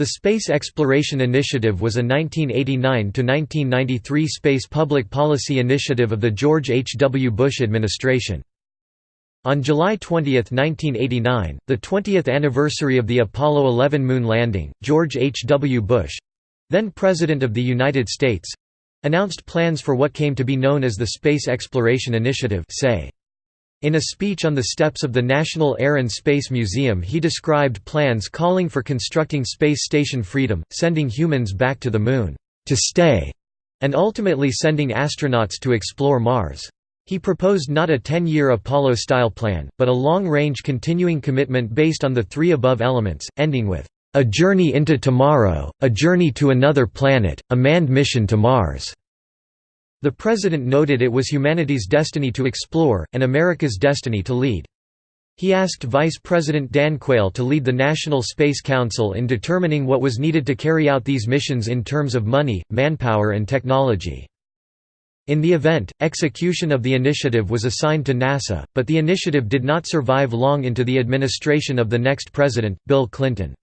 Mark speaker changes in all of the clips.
Speaker 1: The Space Exploration Initiative was a 1989–1993 space public policy initiative of the George H. W. Bush administration. On July 20, 1989, the 20th anniversary of the Apollo 11 moon landing, George H. W. Bush—then President of the United States—announced plans for what came to be known as the Space Exploration Initiative SEI. In a speech on the steps of the National Air and Space Museum he described plans calling for constructing Space Station Freedom, sending humans back to the Moon, to stay, and ultimately sending astronauts to explore Mars. He proposed not a 10-year Apollo-style plan, but a long-range continuing commitment based on the three above elements, ending with, "...a journey into tomorrow, a journey to another planet, a manned mission to Mars." The President noted it was humanity's destiny to explore, and America's destiny to lead. He asked Vice President Dan Quayle to lead the National Space Council in determining what was needed to carry out these missions in terms of money, manpower and technology. In the event, execution of the initiative was assigned to NASA, but the initiative did not survive long into the administration of the next president, Bill Clinton.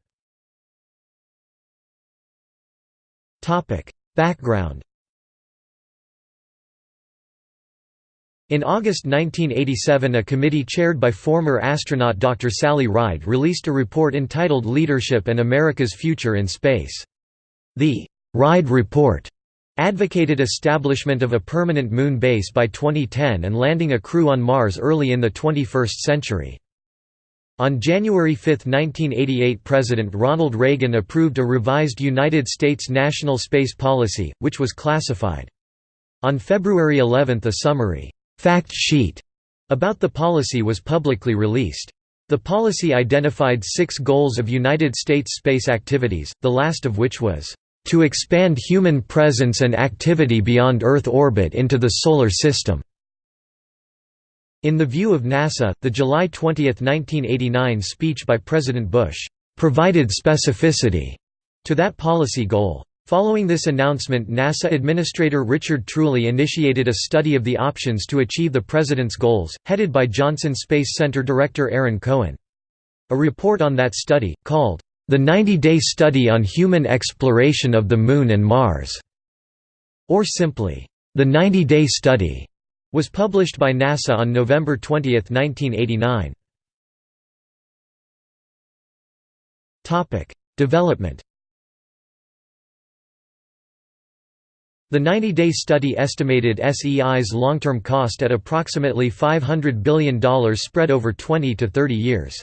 Speaker 1: Background In August 1987 a committee chaired by former astronaut Dr. Sally Ride released a report entitled Leadership and America's Future in Space. The Ride Report advocated establishment of a permanent moon base by 2010 and landing a crew on Mars early in the 21st century. On January 5, 1988 President Ronald Reagan approved a revised United States national space policy, which was classified. On February 11 a summary fact sheet about the policy was publicly released. The policy identified six goals of United States space activities, the last of which was, "...to expand human presence and activity beyond Earth orbit into the Solar System." In the view of NASA, the July 20, 1989 speech by President Bush, "...provided specificity," to that policy goal. Following this announcement NASA Administrator Richard Truly initiated a study of the options to achieve the President's goals, headed by Johnson Space Center Director Aaron Cohen. A report on that study, called, "...the 90-day study on human exploration of the Moon and Mars", or simply, "...the 90-day study", was published by NASA on November 20, 1989. Development The 90-day study estimated SEI's long-term cost at approximately $500 billion spread over 20 to 30 years.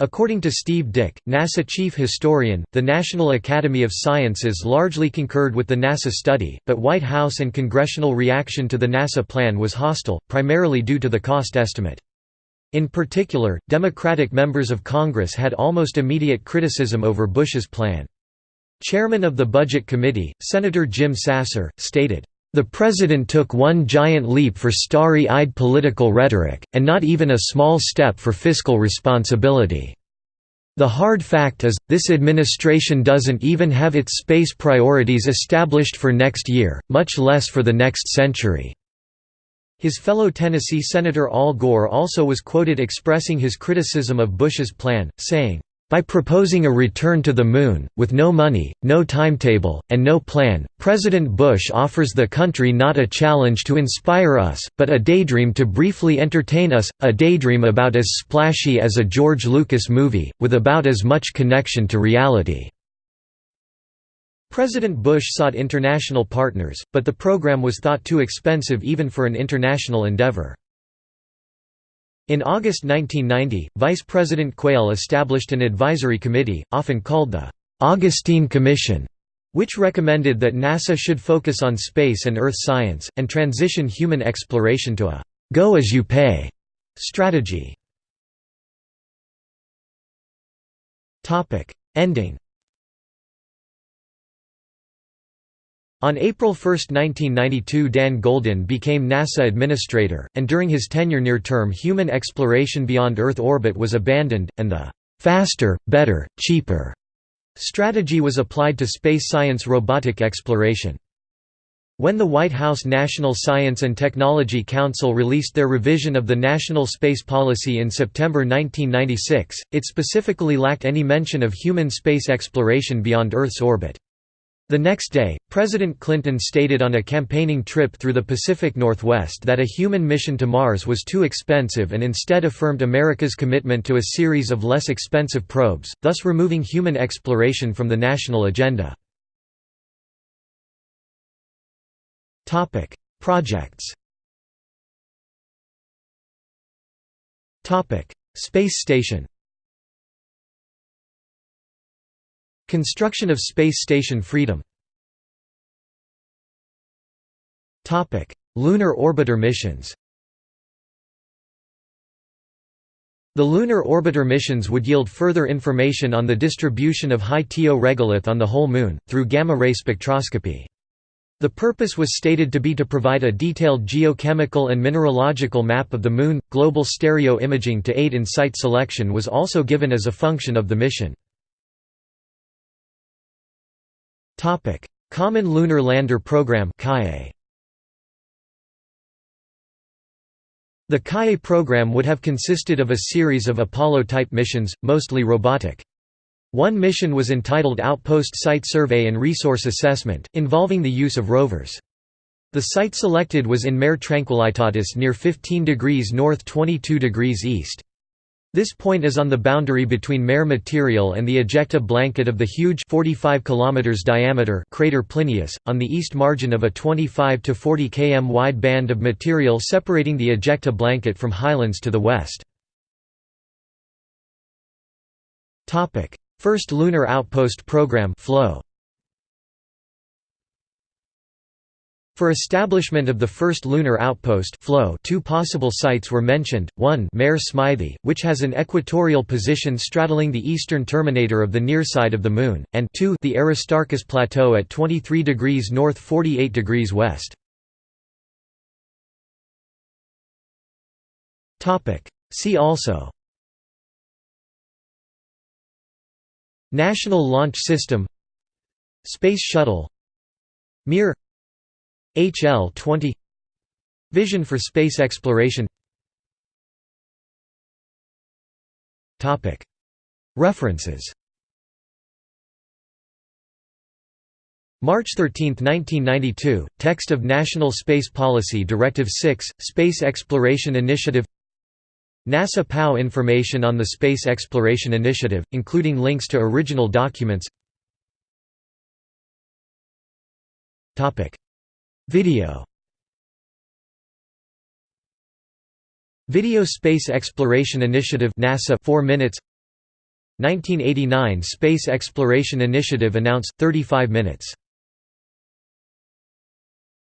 Speaker 1: According to Steve Dick, NASA chief historian, the National Academy of Sciences largely concurred with the NASA study, but White House and congressional reaction to the NASA plan was hostile, primarily due to the cost estimate. In particular, Democratic members of Congress had almost immediate criticism over Bush's plan. Chairman of the Budget Committee, Senator Jim Sasser, stated, "...the President took one giant leap for starry-eyed political rhetoric, and not even a small step for fiscal responsibility. The hard fact is, this administration doesn't even have its space priorities established for next year, much less for the next century." His fellow Tennessee Senator Al Gore also was quoted expressing his criticism of Bush's plan, saying, by proposing a return to the Moon, with no money, no timetable, and no plan, President Bush offers the country not a challenge to inspire us, but a daydream to briefly entertain us, a daydream about as splashy as a George Lucas movie, with about as much connection to reality." President Bush sought international partners, but the program was thought too expensive even for an international endeavor. In August 1990, Vice President Quayle established an advisory committee, often called the Augustine Commission, which recommended that NASA should focus on space and Earth science, and transition human exploration to a «go-as-you-pay» strategy. Ending On April 1, 1992 Dan Goldin became NASA administrator, and during his tenure near-term human exploration beyond Earth orbit was abandoned, and the «faster, better, cheaper» strategy was applied to space science robotic exploration. When the White House National Science and Technology Council released their revision of the National Space Policy in September 1996, it specifically lacked any mention of human space exploration beyond Earth's orbit. The next day, President Clinton stated on a campaigning trip through the Pacific Northwest that a human mission to Mars was too expensive and instead affirmed America's commitment to a series of less expensive probes, thus removing human exploration from the national agenda.
Speaker 2: Projects.
Speaker 1: Space Station. Construction of Space Station Freedom. Lunar orbiter missions. The lunar orbiter missions would yield further information on the distribution of high TO regolith on the whole Moon, through gamma-ray spectroscopy. The purpose was stated to be to provide a detailed geochemical and mineralogical map of the Moon. Global stereo imaging to aid in site selection was also given as a function of the mission. Common Lunar Lander Program The Kaye program would have consisted of a series of Apollo-type missions, mostly robotic. One mission was entitled Outpost Site Survey and Resource Assessment, involving the use of rovers. The site selected was in Mare Tranquillitatis near 15 degrees north 22 degrees east. This point is on the boundary between Mare material and the ejecta blanket of the huge 45 km diameter crater Plinius, on the east margin of a 25 to 40 km wide band of material separating the ejecta blanket from Highlands to the west. First Lunar Outpost Program FLOW. For establishment of the first lunar outpost two possible sites were mentioned, one Mare Smythii, which has an equatorial position straddling the eastern terminator of the near side of the Moon, and two the Aristarchus Plateau at 23 degrees north 48 degrees west. See also. National Launch System. Space Shuttle. Mir HL-20 Vision for space exploration. References. March 13, 1992, text of National Space Policy Directive 6, Space Exploration Initiative. NASA POW information on the Space Exploration Initiative, including links to original documents Video. Video Space Exploration Initiative NASA 4 minutes. 1989 Space Exploration Initiative announced 35 minutes